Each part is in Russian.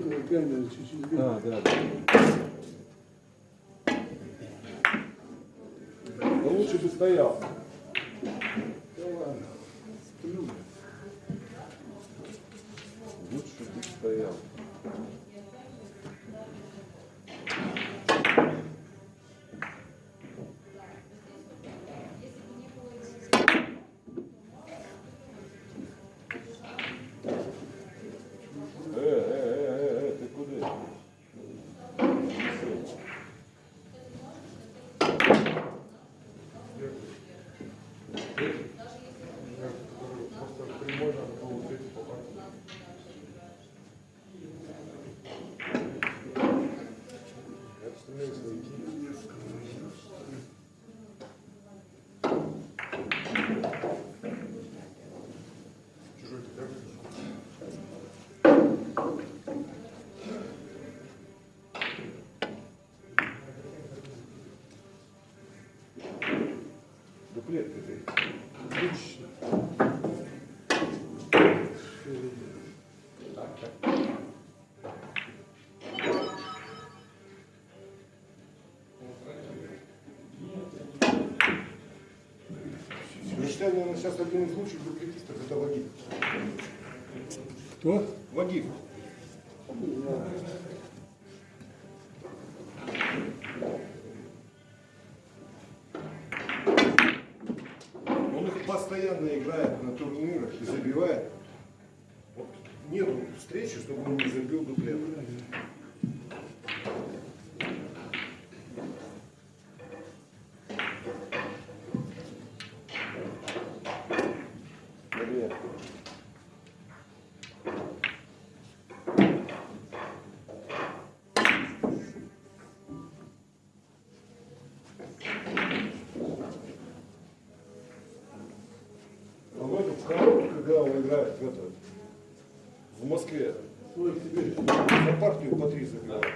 Камеры чуть-чуть. Да, да, да. Но лучше бы стоял. Считаю, наверное, сейчас один из лучших дуплетистов это Вагиф. Кто? Вагиф. Он их постоянно играет на турнирах и забивает. Вот нету встречи, чтобы он не забил дуплет. Когда он играет в это, в Москве, за партию по три забивает.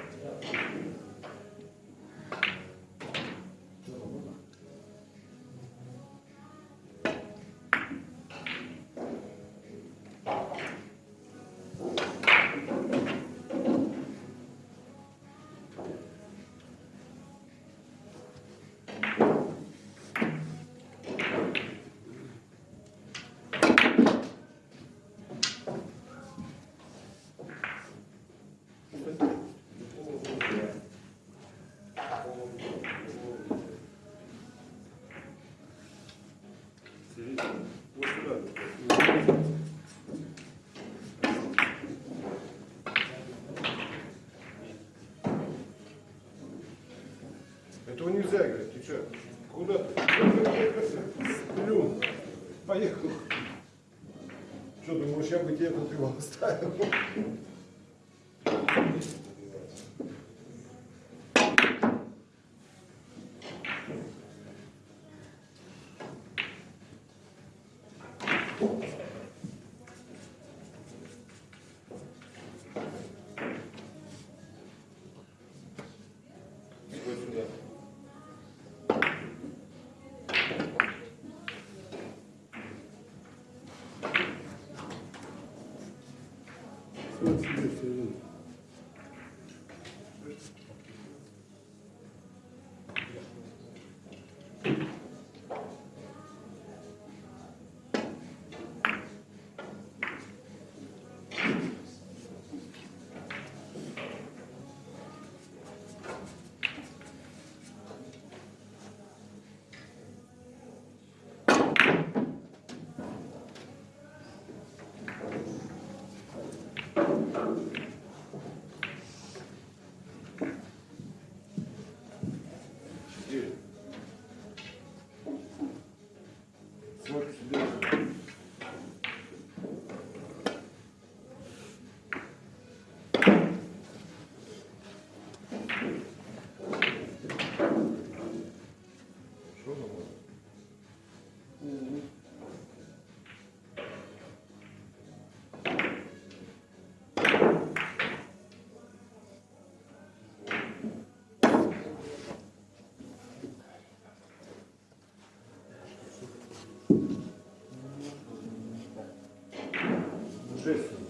Этого нельзя играть, ты что? Куда? Сплю. Поехал. Что, думаешь, я бы тебе его оставил? Juste.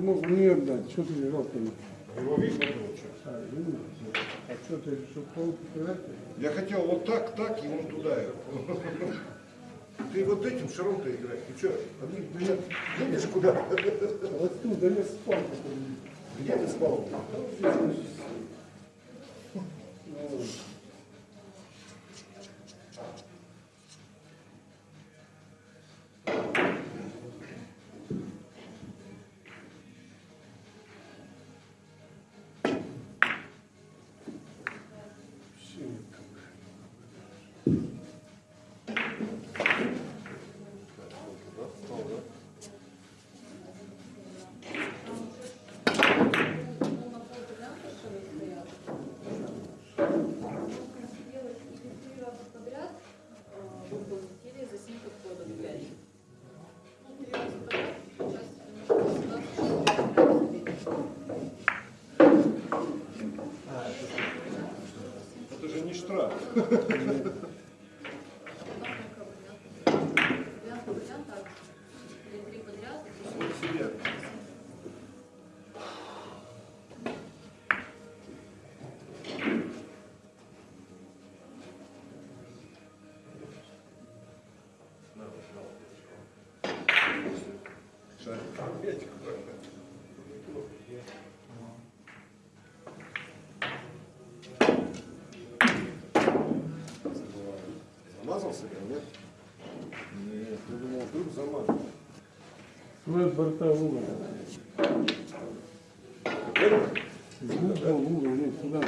Ты мог мне отдать, что ты там? Его видно что? А, видно? А что ты решил пол? Я хотел вот так, так, и он туда. Ты вот этим шаром-то играешь. Ты что, едешь куда? Вот тут, да я спал. Где ты спал? Не штраф. Замазал себя, нет? Нет, я думал, вдруг замазал. Свой борта в угол. В угол, в угол, нет, сюда.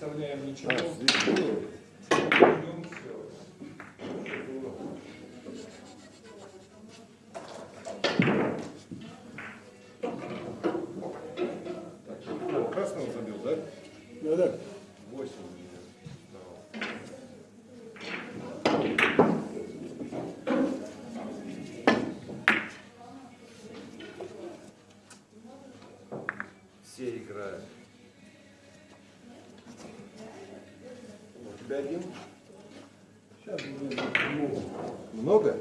Не выставляем ничего. А, красного забил, да? Да, да. Восемь Много?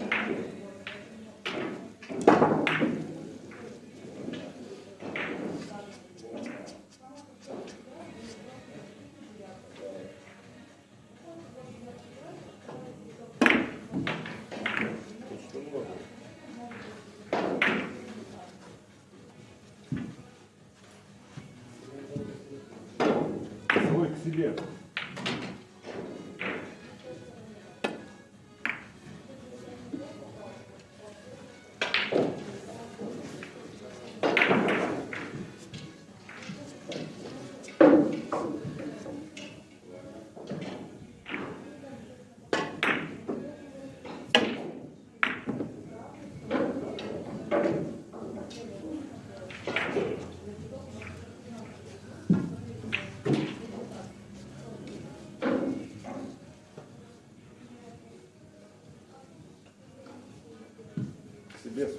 Себе.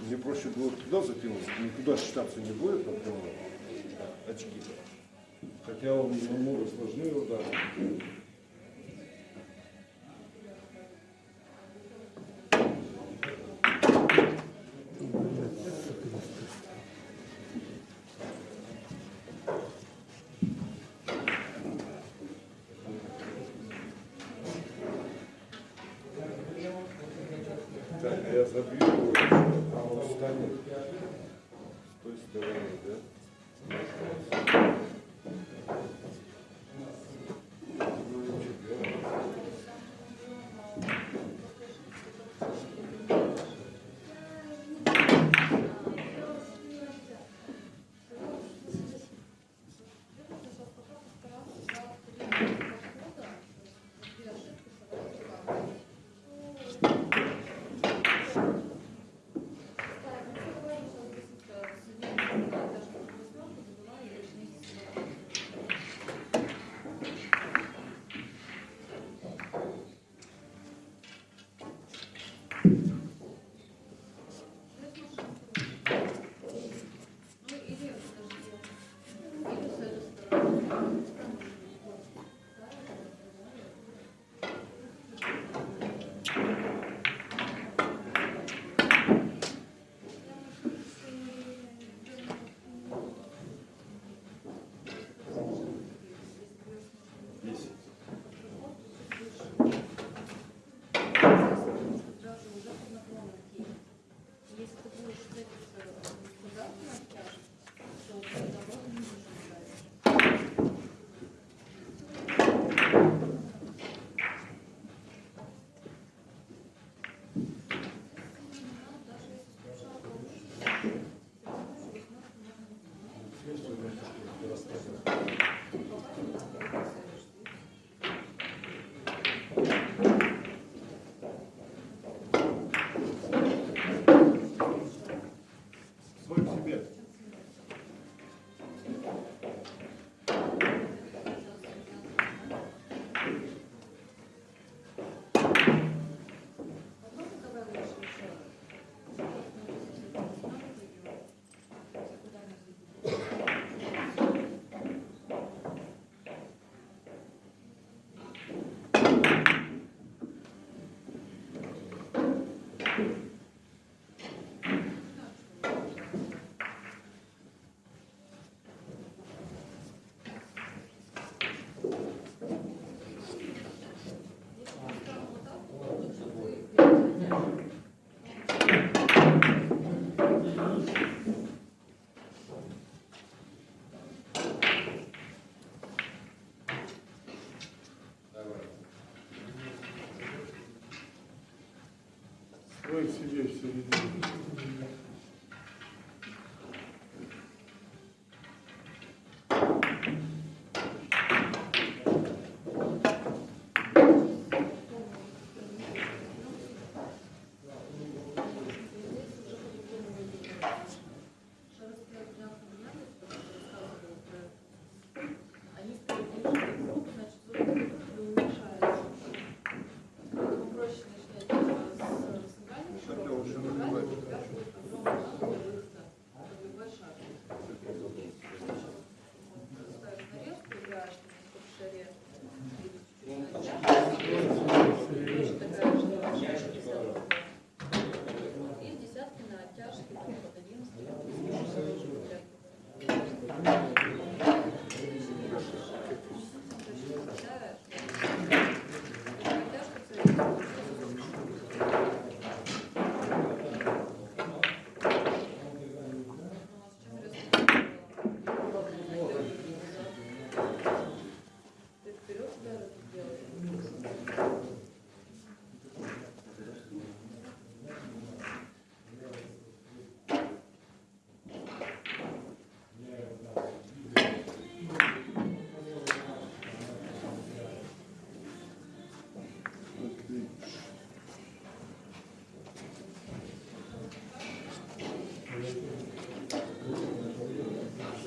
Мне проще было туда закинуть, никуда считаться не будет, например, очки. Хотя он намного сложнее удар. сидеть все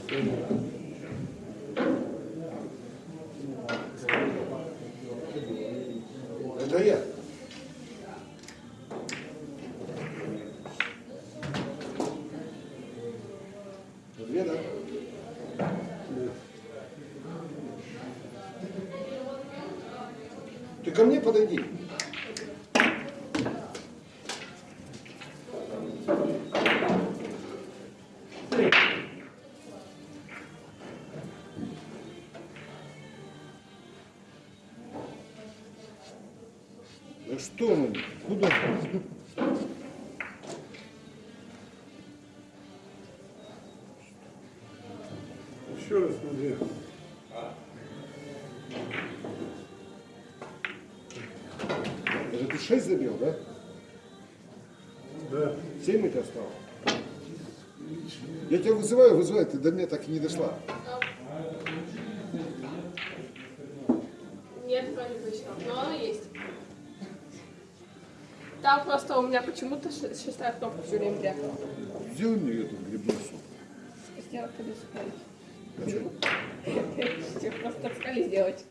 Это я. Ты ко мне подойди. 6 забил, да? Да. 7 у тебя стало? Я тебя вызываю, вызываю, ты до меня так и не дошла. Нет, бы еще, но оно есть. Там просто у меня почему-то шестая кнопка все время брякала. Сделай мне эту грибную суп. Сделать когда сказали. Хотел просто так сказали сделать.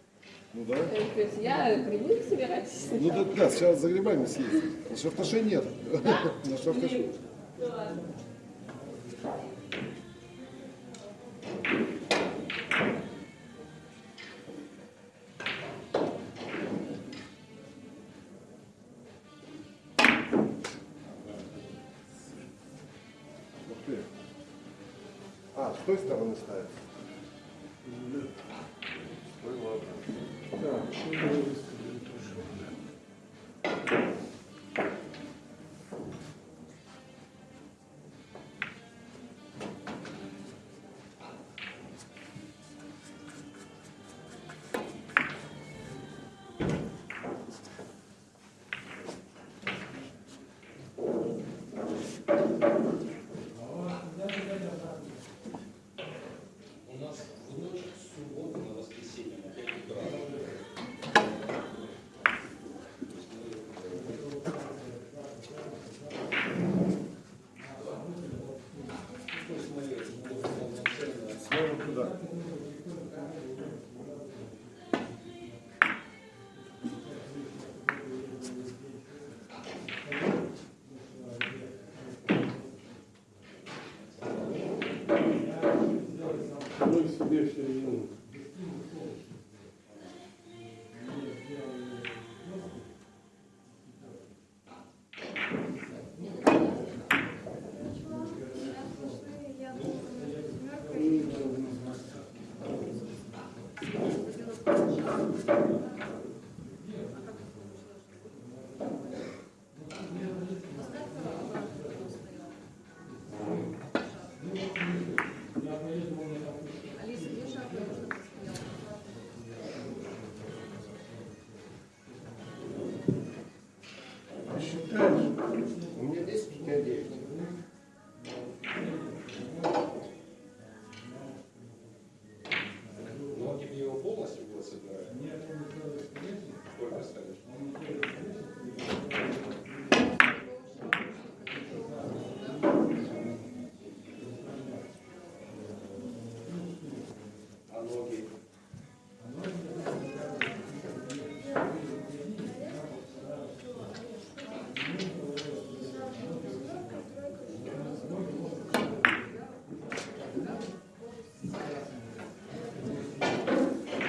Ну да. Э, То есть я грибы собираюсь. Ну да, да, сейчас за грибами съездим. На шафташе нет. На шафташе. Ну ладно. А, с той стороны ставится. Так, что Ну и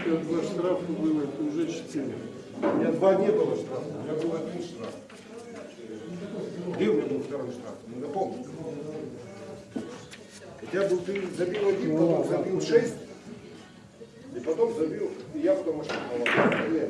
Тебя два штрафа было, это уже четыре. У меня два не было штрафа, у меня был один штраф. Где у меня был второй штраф? Напомни. У тебя был, ты забил один, потом забил шесть, и потом забил, и я потом ошибался.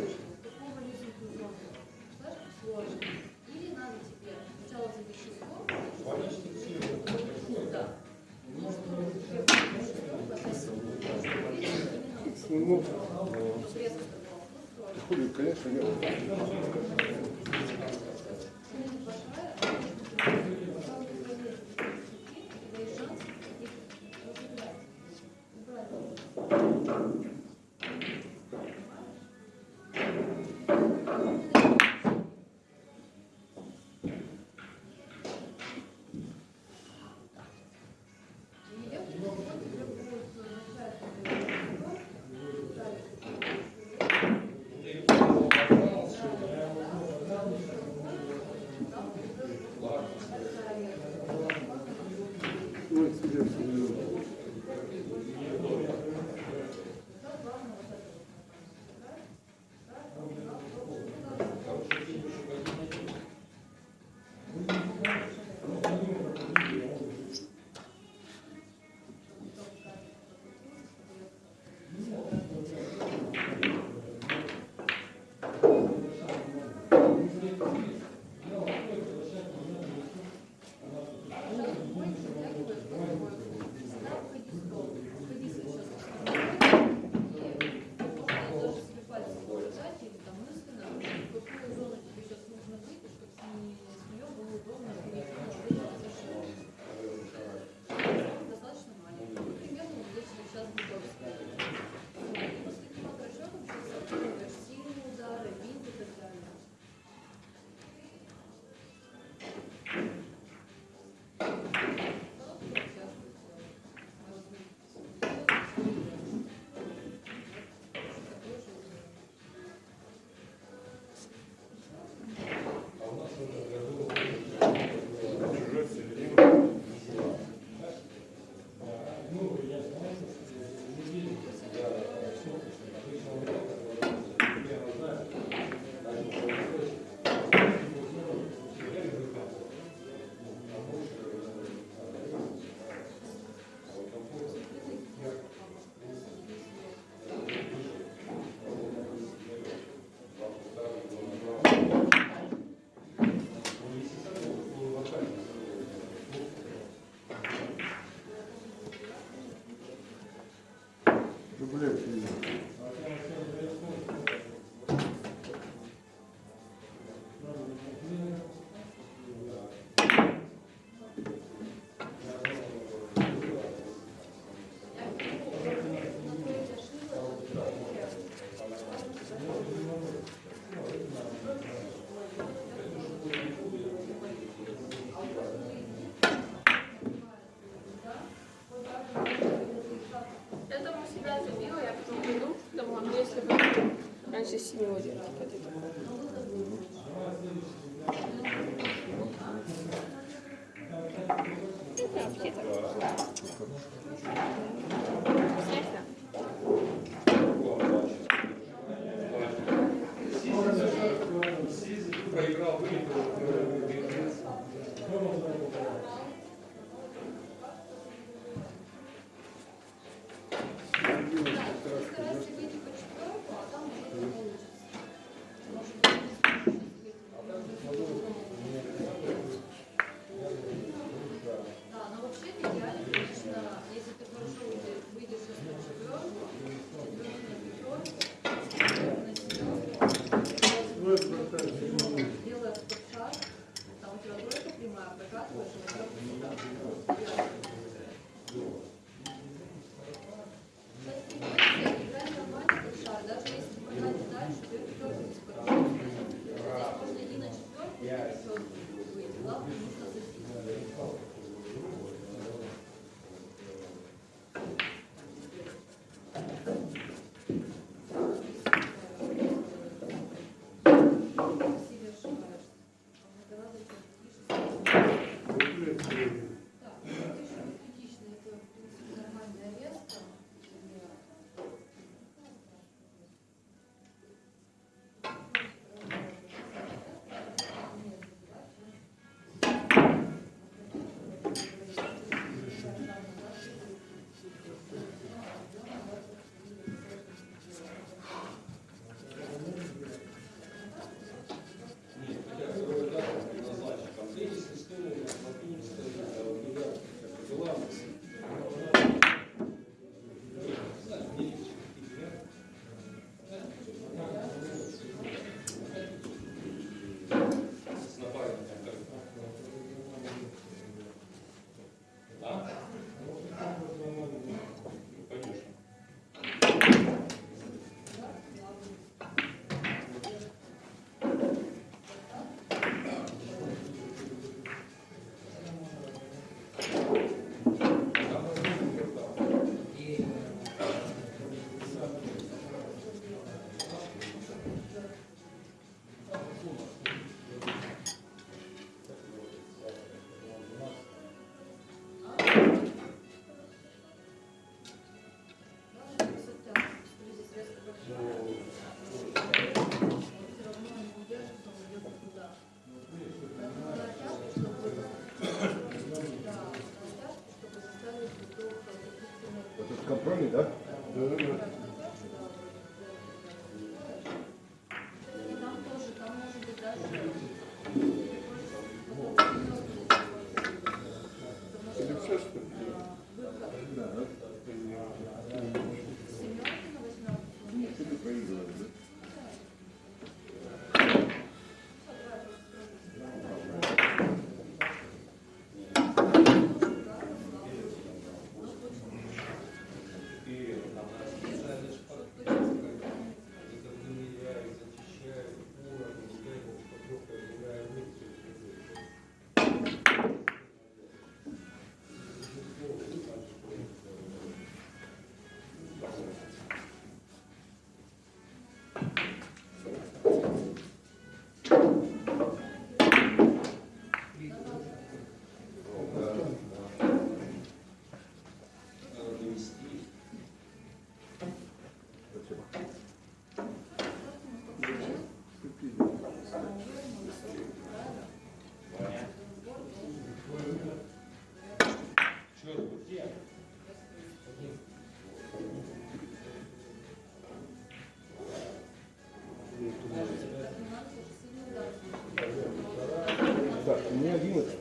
不是吃鸡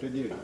меня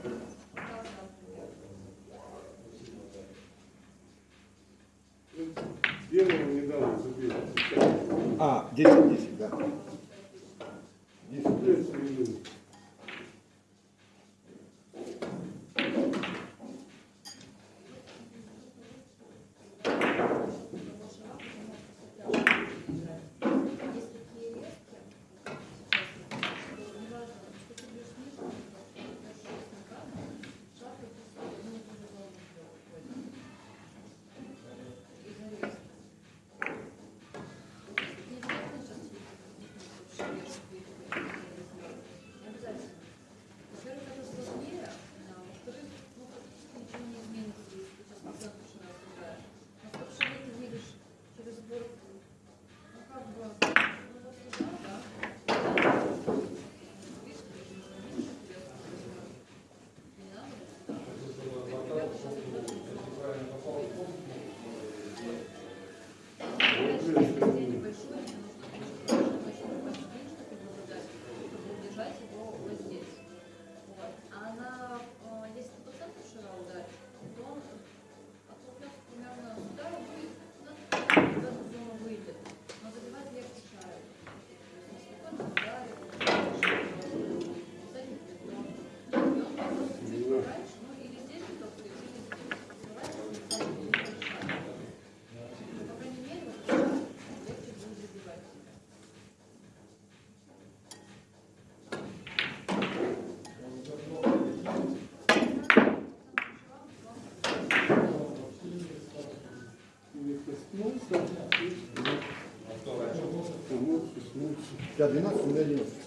тебя 12, у меня 90.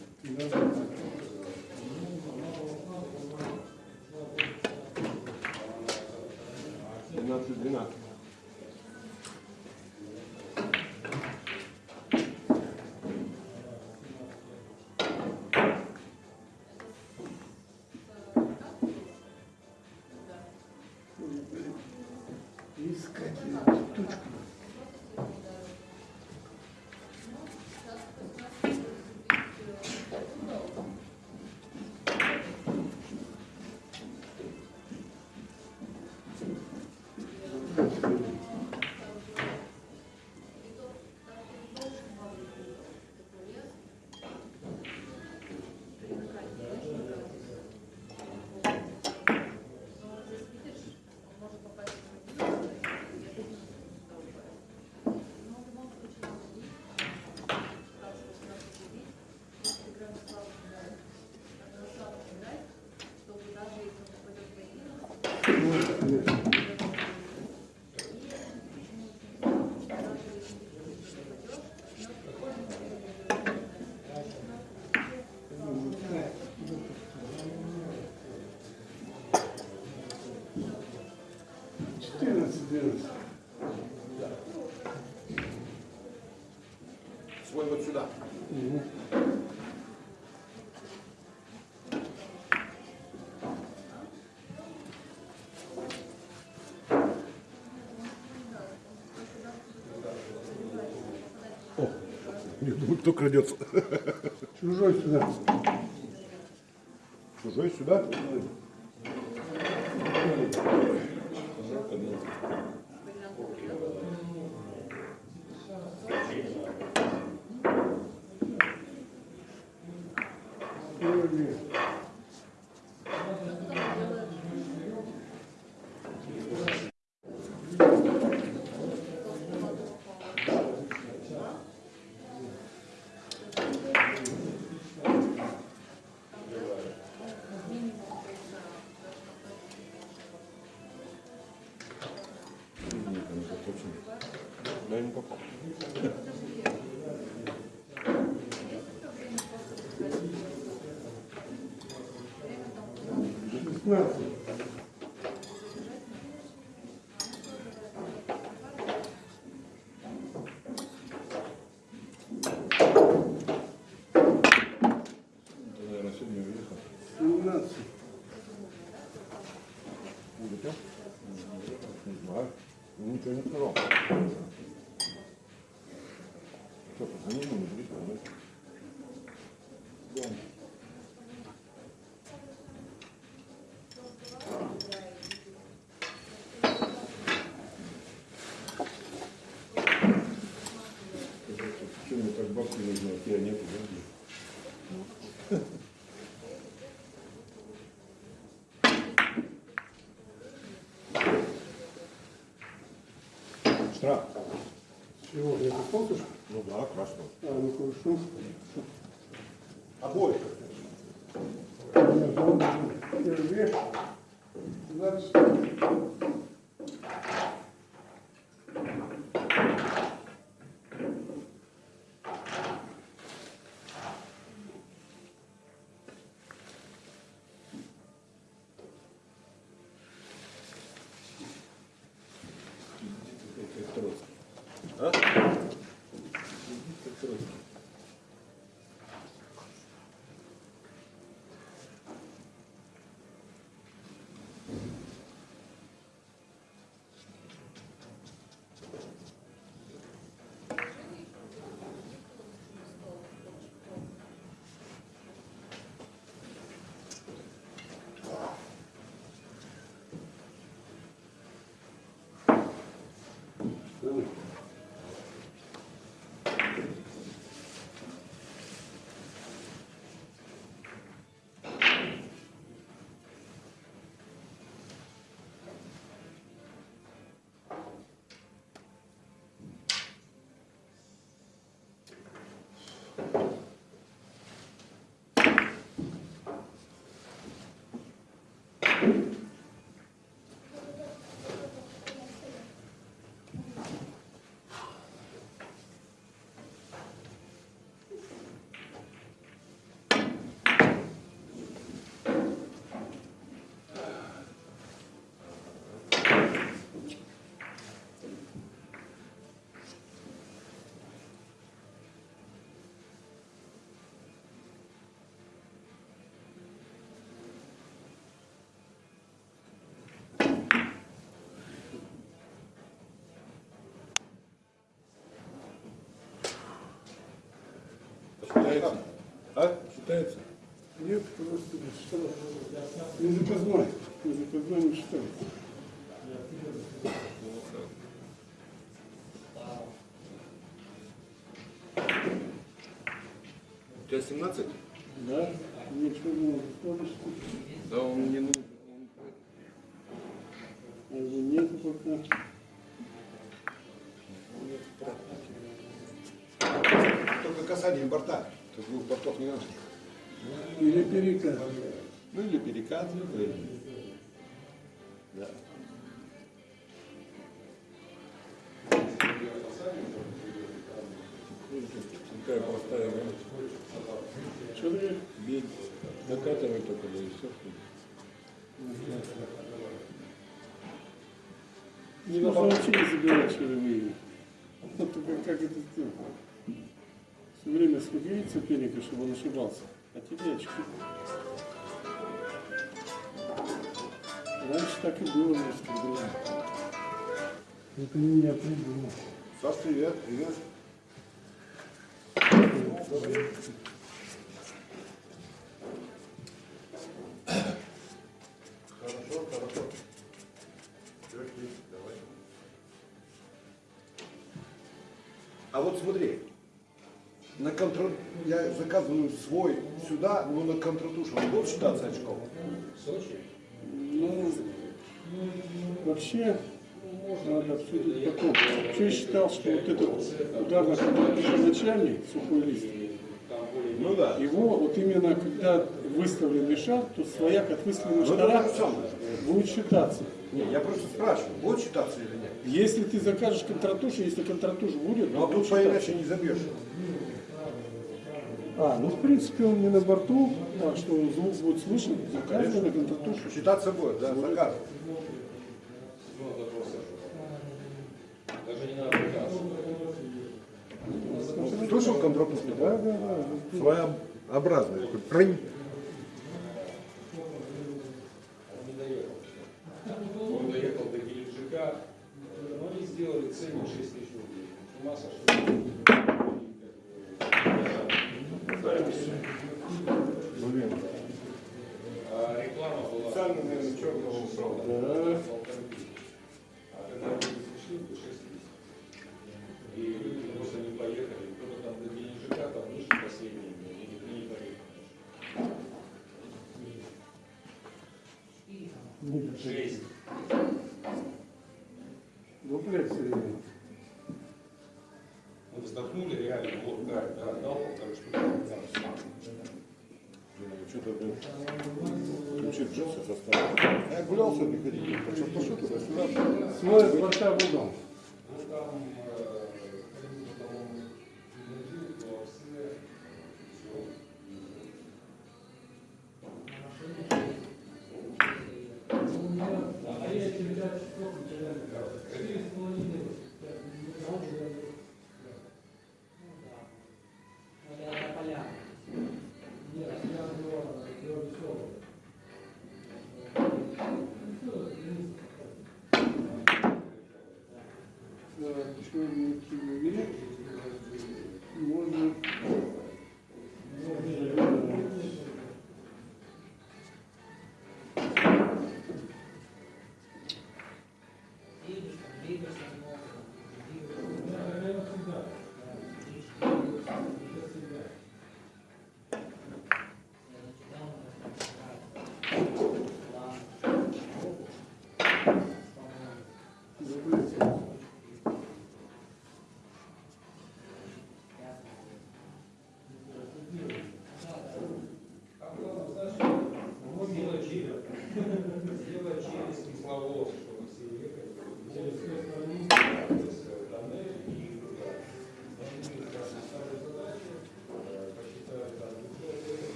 Двенадцать, двенадцать. Искать эту Спасибо. Кто крадется. Чужой сюда. Чужой сюда? 15. Бабки нужны, а тебя нету, да? Штраф. Чего? Это фотош? Ну да, красного. А, ну хорошо. Обоих. Считается? А? Считается? Нет, просто штраф. Не заказной. Не заказной не считается. У тебя 17? Да? Ничего не. Да, он не нужен. Касание борта. Тут двух бортов не надо. Или перекат. Ну или перекат. или- Да. Такая простая. Что ты? Бей, накатывай только, да и все. Не нужно вообще не забирать чаровые. Вот только как это сделать? Все время сходить соперника, чтобы он ошибался. А тебе очки. Раньше так и было русском деле. Это не я придумал. Саш, привет, привет. Хорошо, свой сюда, но на контратушу он будет считаться очком? Ну, вообще, надо обсудить потом. Вообще я считал, что вот этот удар на начальник, сухой лист, Ну да. его вот именно когда выставленный шар, то свояк от выставленного Ну, шара будет считаться. Не, я просто спрашиваю, будет считаться или нет? Если ты закажешь контратушу, если контратуш будет, Ну а будет тут считаться. иначе не забьешь. А, ну в принципе он не на борту, так что звук будет слышен, заказывай на контратушу. Считаться будет, да, заказ. Даже не надо приказывать. Слышал контратуш? Да, да, да. Своеобразный. Прынь. Составили. Я гулял сегодня, ходил. Свой борта в угол. Да, черненький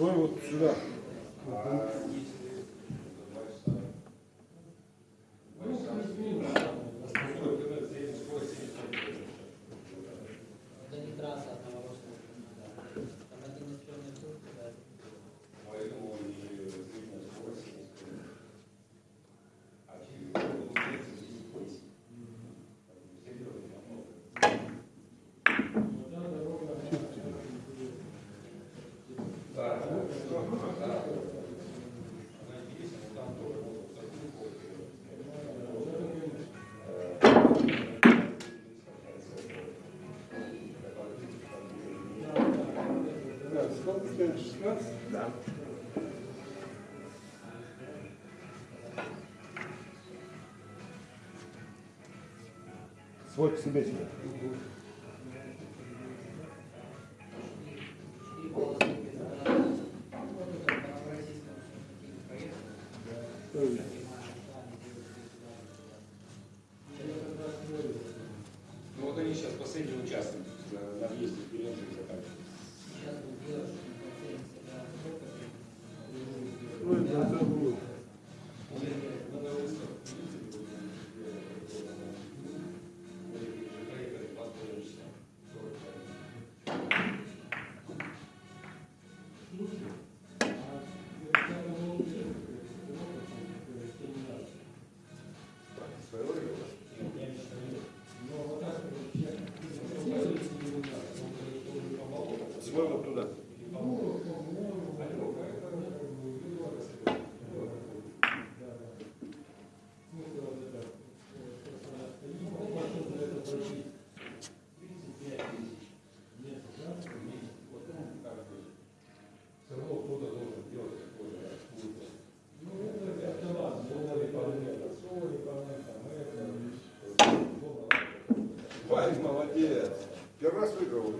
твой вот сюда. Да. Свой к себе тебе. Свой вот туда. Молодец. Первый раз выиграл.